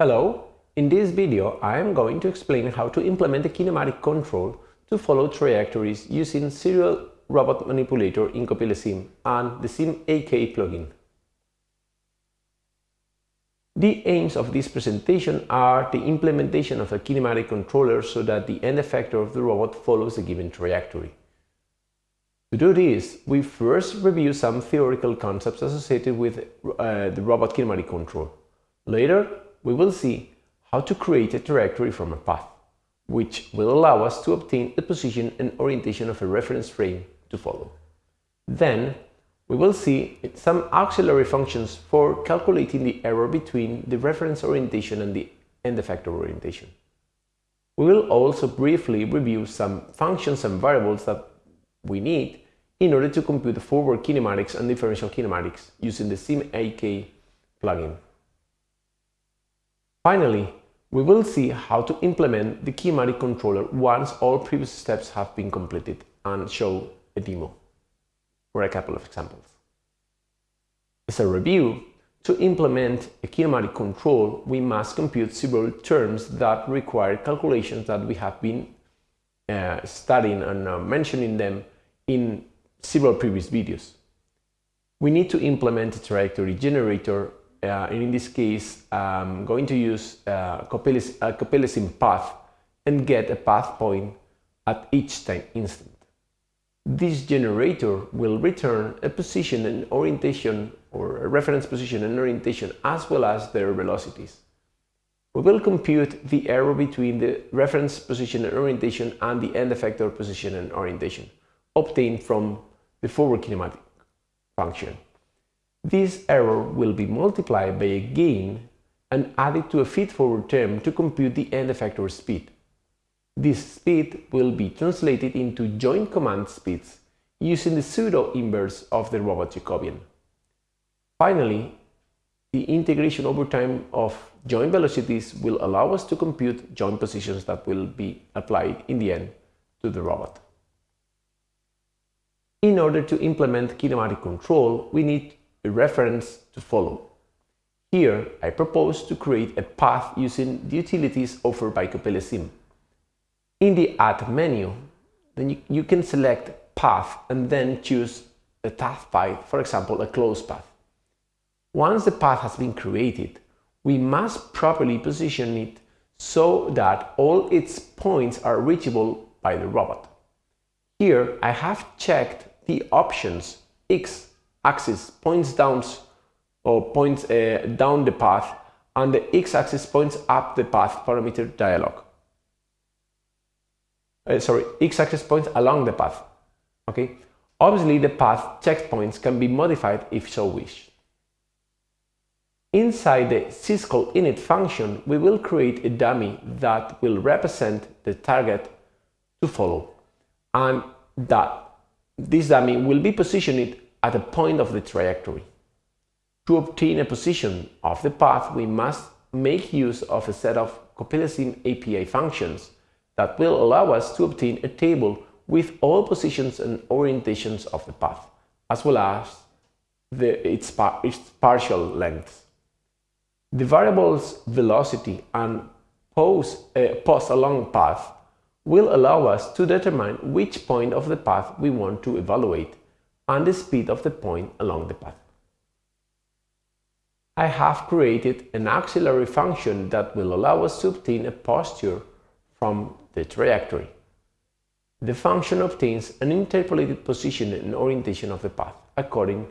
Hello, in this video I am going to explain how to implement a kinematic control to follow trajectories using Serial Robot Manipulator in CoppeliaSim and the simIK plugin. The aims of this presentation are the implementation of a kinematic controller so that the end effector of the robot follows a given trajectory. To do this, we first review some theoretical concepts associated with uh, the robot kinematic control. Later, we will see how to create a trajectory from a path, which will allow us to obtain the position and orientation of a reference frame to follow. Then, we will see some auxiliary functions for calculating the error between the reference orientation and the end effector orientation. We will also briefly review some functions and variables that we need in order to compute the forward kinematics and differential kinematics using the simIK plugin. Finally, we will see how to implement the kinematic controller once all previous steps have been completed and show a demo for a couple of examples. As a review, to implement a kinematic control, we must compute several terms that require calculations that we have been uh, studying and uh, mentioning them in several previous videos. We need to implement a trajectory generator uh, in this case, I'm going to use uh, a CoppeliaSim path and get a path point at each time instant. This generator will return a position and orientation or a reference position and orientation as well as their velocities. We will compute the error between the reference position and orientation and the end effector position and orientation obtained from the forward kinematic function. This error will be multiplied by a gain and added to a feed-forward term to compute the end effector speed. This speed will be translated into joint command speeds using the pseudo-inverse of the robot Jacobian. Finally, the integration over time of joint velocities will allow us to compute joint positions that will be applied in the end to the robot. In order to implement kinematic control, we need a reference to follow. Here, I propose to create a path using the utilities offered by CoppeliaSim. In the Add menu, then you, you can select Path and then choose a path path, for example, a closed path. Once the path has been created, we must properly position it so that all its points are reachable by the robot. Here I have checked the options X axis points down or points uh, down the path and the x-axis points up the path parameter dialog. Uh, sorry, x-axis points along the path. Okay, obviously the path checkpoints can be modified if so wished. Inside the syscall init function, we will create a dummy that will represent the target to follow, and that this dummy will be positioned at a point of the trajectory. To obtain a position of the path, we must make use of a set of CoppeliaSim API functions that will allow us to obtain a table with all positions and orientations of the path, as well as the, its, par its partial lengths. The variables velocity and pose, uh, pose along path will allow us to determine which point of the path we want to evaluate and the speed of the point along the path. I have created an auxiliary function that will allow us to obtain a posture from the trajectory. The function obtains an interpolated position and orientation of the path according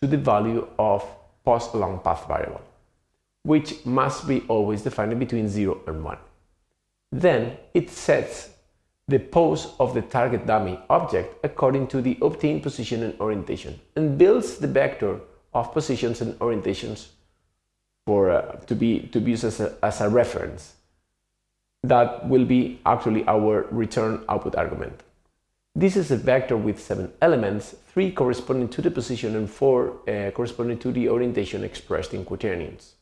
to the value of pos along path variable, which must be always defined between 0 and 1. Then it sets the pose of the target dummy object according to the obtained position and orientation and builds the vector of positions and orientations for uh, to be to be used as a, as a reference that will be actually our return output argument. This is a vector with seven elements, three corresponding to the position and four uh, corresponding to the orientation expressed in quaternions.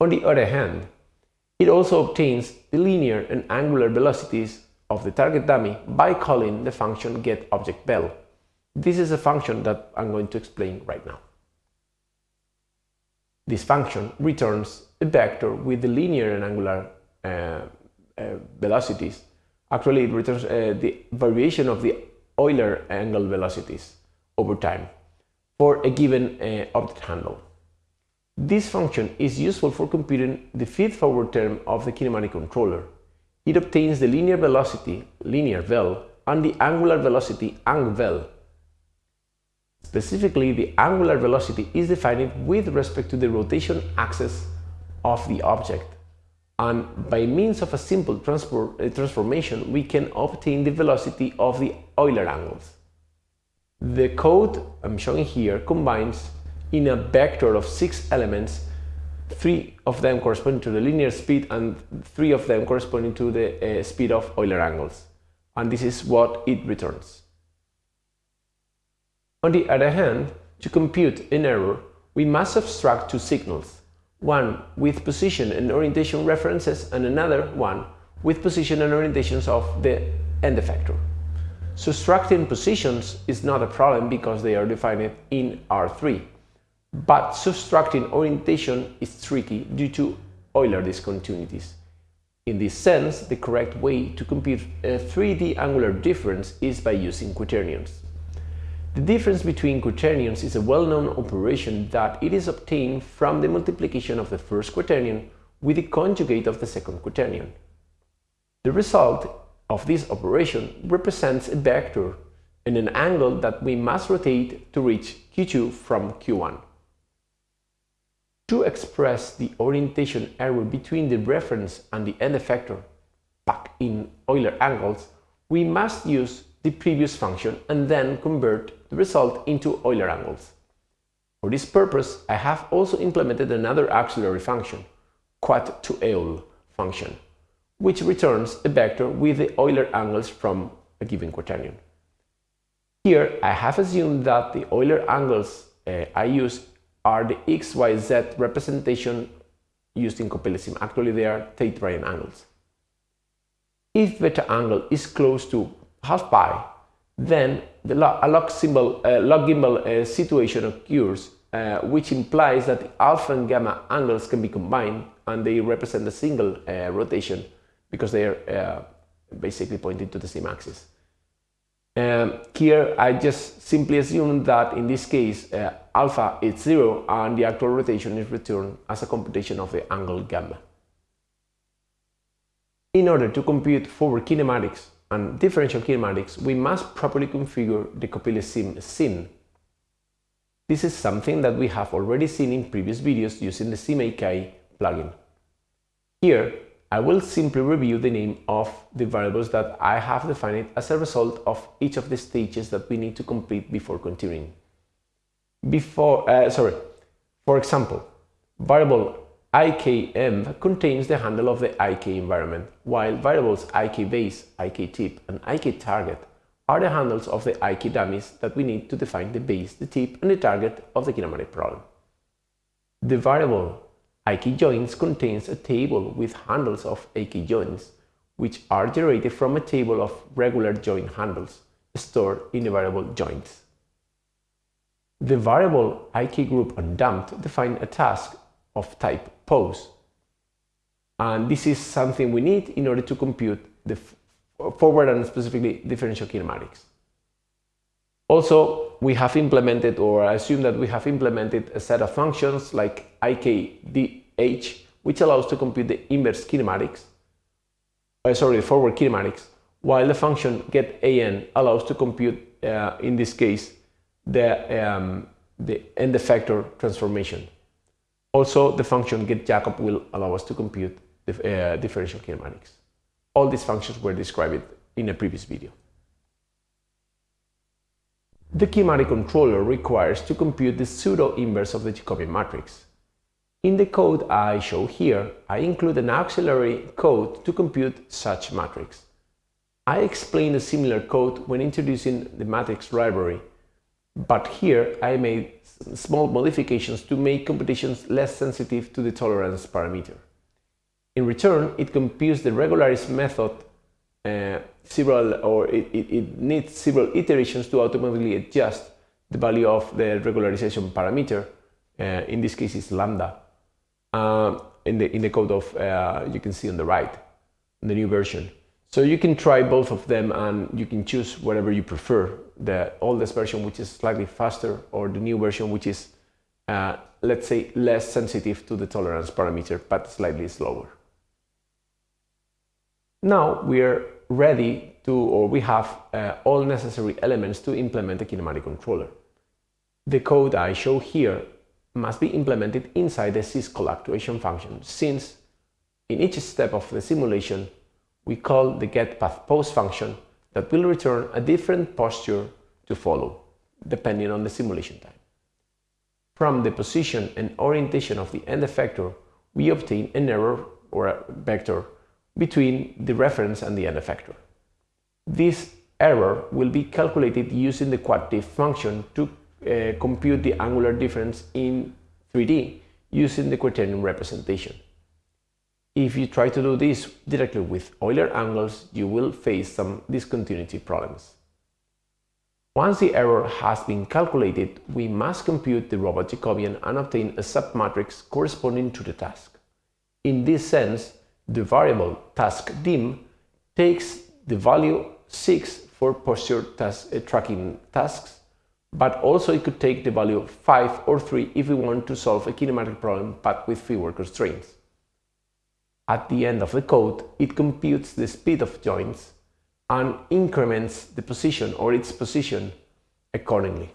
On the other hand, it also obtains the linear and angular velocities of the target dummy by calling the function getObjectVel. This is a function that I'm going to explain right now. this function returns a vector with the linear and angular uh, uh, velocities. Actually, it returns uh, the variation of the Euler angle velocities over time for a given uh, object handle. This function is useful for computing the feed-forward term of the kinematic controller. It obtains the linear velocity, linear vel, and the angular velocity, ang vel. Specifically, the angular velocity is defined with respect to the rotation axis of the object. And by means of a simple uh, transformation, we can obtain the velocity of the Euler angles. The code I'm showing here combines in a vector of six elements, three of them corresponding to the linear speed and three of them corresponding to the uh, speed of Euler angles. And this is what it returns. On the other hand, to compute an error, we must subtract two signals, one with position and orientation references and another one with position and orientations of the end effector. Subtracting positions is not a problem because they are defined in R3. But subtracting orientation is tricky due to Euler discontinuities. In this sense, the correct way to compute a 3D angular difference is by using quaternions. The difference between quaternions is a well-known operation that it is obtained from the multiplication of the first quaternion with the conjugate of the second quaternion. The result of this operation represents a vector and an angle that we must rotate to reach Q2 from Q1. To express the orientation error between the reference and the end effector back in Euler angles, we must use the previous function and then convert the result into Euler angles. For this purpose, I have also implemented another auxiliary function, quad to Eul function, which returns a vector with the Euler angles from a given quaternion. Here, I have assumed that the Euler angles uh, I use are the XYZ representation used in Coppelia Actually, they are Tait-Bryan angles. If beta angle is close to half pi, then the log, a log, symbol, uh, log gimbal uh, situation occurs, uh, which implies that alpha and gamma angles can be combined and they represent a single uh, rotation because they are uh, basically pointing to the same axis. Um, here I just simply assume that in this case uh, alpha is 0 and the actual rotation is returned as a computation of the angle gamma. In order to compute forward kinematics and differential kinematics, we must properly configure the CoppeliaSim scene. This is something that we have already seen in previous videos using the simIK plugin. Here, I will simply review the name of the variables that I have defined as a result of each of the stages that we need to complete before continuing. Before, uh, sorry, for example, variable ikm contains the handle of the ik environment, while variables ikbase, iktip, and iktarget are the handles of the ik dummies that we need to define the base, the tip, and the target of the kinematic problem. The variable IK joints contains a table with handles of IK joints, which are generated from a table of regular joint handles stored in the variable joints. The variable IK group undamped define a task of type pose. And this is something we need in order to compute the forward and specifically differential kinematics. Also, we have implemented, or I assume that we have implemented a set of functions like ikdh, which allows to compute the inverse kinematics, uh, sorry, forward kinematics, while the function getan allows to compute, uh, in this case, the, um, the end effector transformation. Also, the function get Jacob will allow us to compute the uh, differential kinematics. All these functions were described in a previous video. The kinematic controller requires to compute the pseudo-inverse of the Jacobian matrix. In the code I show here, I include an auxiliary code to compute such matrix. I explained a similar code when introducing the matrix library, but here I made small modifications to make computations less sensitive to the tolerance parameter. In return, it computes the regularis method uh, several or it, it, it, needs several iterations to automatically adjust the value of the regularization parameter uh, in this case it's lambda, uh, in, the, in the code of, uh, you can see on the right, in the new version. So you can try both of them and you can choose whatever you prefer, the oldest version which is slightly faster or the new version which is, uh, let's say, less sensitive to the tolerance parameter but slightly slower. Now we are ready to, or we have uh, all necessary elements to implement a kinematic controller. The code I show here must be implemented inside the syscall actuation function since in each step of the simulation we call the getPathPose function that will return a different posture to follow, depending on the simulation time. From the position and orientation of the end effector, we obtain an error or a vector between the reference and the end effector. This error will be calculated using the quantitative function to uh, compute the angular difference in 3D using the quaternion representation. If you try to do this directly with Euler angles, you will face some discontinuity problems. Once the error has been calculated, we must compute the robot Jacobian and obtain a submatrix corresponding to the task. In this sense, the variable task dim takes the value 6 for posture task, uh, tracking tasks, but also it could take the value 5 or 3 if we want to solve a kinematic problem but with fewer constraints. At the end of the code, it computes the speed of joints and increments the position or its position accordingly.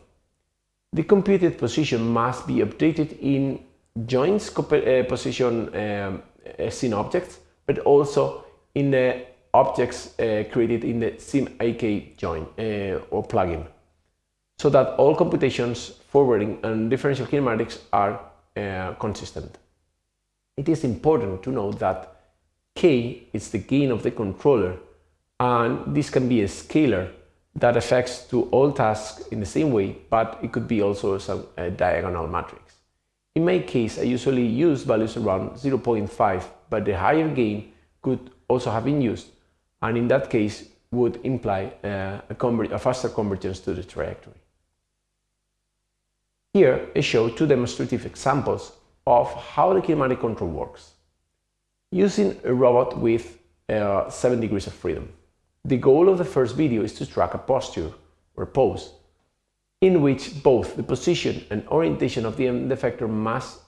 The computed position must be updated in joints uh, position um, uh, scene objects, but also in the objects uh, created in the simIK join uh, or plugin, so that all computations, forwarding and differential kinematics are uh, consistent it is important to note that k is the gain of the controller and this can be a scalar that affects to all tasks in the same way, but it could be also some, a diagonal matrix. In my case, I usually use values around 0.5, but the higher gain could also have been used, and in that case would imply uh, a, a faster convergence to the trajectory. Here I show two demonstrative examples of how the kinematic control works. Using a robot with uh, 7 degrees of freedom. The goal of the first video is to track a posture or pose in which both the position and orientation of the end effector must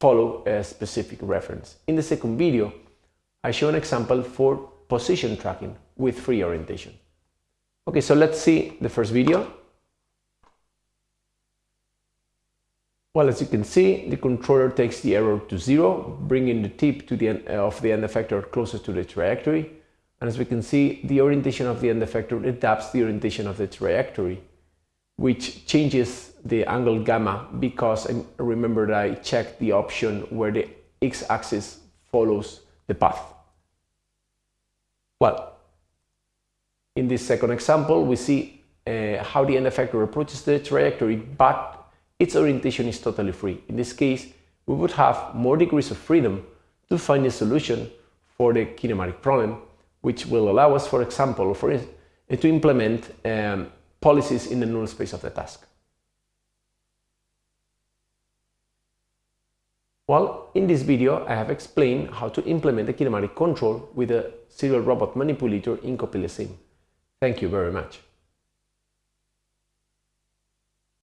follow a specific reference. In the second video, I show an example for position tracking with free orientation. Okay, so let's see the first video Well, as you can see, the controller takes the error to zero, bringing the tip to the end uh, of the end effector closest to the trajectory. And as we can see, the orientation of the end effector adapts the orientation of the trajectory, which changes the angle gamma because I remember that I checked the option where the x-axis follows the path. Well, in this second example, we see uh, how the end effector approaches the trajectory, but its orientation is totally free. In this case, we would have more degrees of freedom to find a solution for the kinematic problem, which will allow us, for example, for, to implement um, policies in the null space of the task. Well, in this video, I have explained how to implement a kinematic control with a serial robot manipulator in CoppeliaSim. Thank you very much.